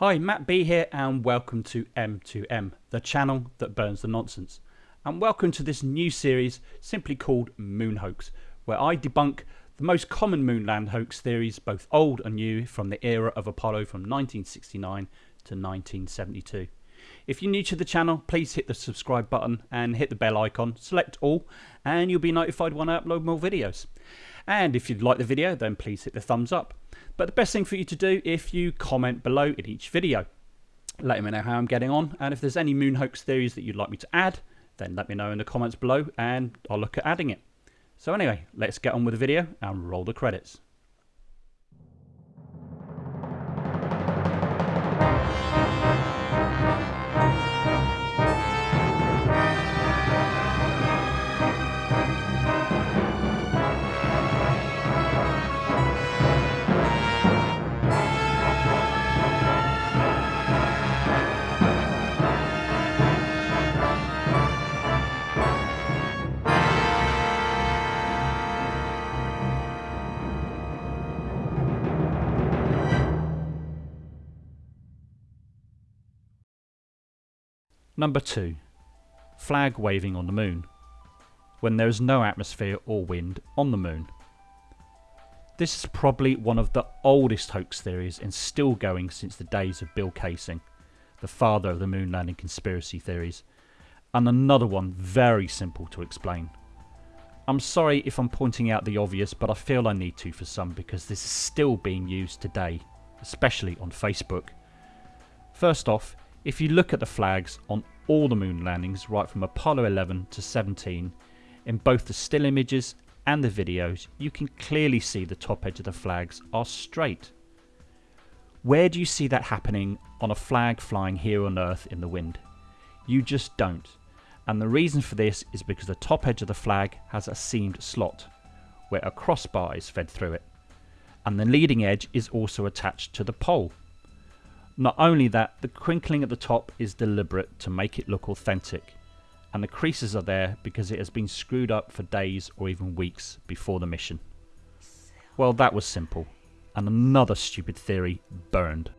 Hi, Matt B here, and welcome to M2M, the channel that burns the nonsense. And welcome to this new series simply called Moon Hoax, where I debunk the most common moonland hoax theories, both old and new, from the era of Apollo from 1969 to 1972. If you're new to the channel, please hit the subscribe button and hit the bell icon, select all, and you'll be notified when I upload more videos. And if you'd like the video, then please hit the thumbs up. But the best thing for you to do if you comment below in each video. Let me know how I'm getting on, and if there's any moon hoax theories that you'd like me to add, then let me know in the comments below and I'll look at adding it. So anyway, let's get on with the video and roll the credits. Number 2. Flag waving on the moon. When there is no atmosphere or wind on the moon. This is probably one of the oldest hoax theories and still going since the days of Bill Kaysing, the father of the moon landing conspiracy theories, and another one very simple to explain. I'm sorry if I'm pointing out the obvious, but I feel I need to for some because this is still being used today, especially on Facebook. First off, if you look at the flags on all the moon landings right from Apollo 11 to 17, in both the still images and the videos, you can clearly see the top edge of the flags are straight. Where do you see that happening on a flag flying here on Earth in the wind? You just don't. And the reason for this is because the top edge of the flag has a seamed slot, where a crossbar is fed through it. And the leading edge is also attached to the pole. Not only that, the crinkling at the top is deliberate to make it look authentic, and the creases are there because it has been screwed up for days or even weeks before the mission. Well, that was simple, and another stupid theory burned.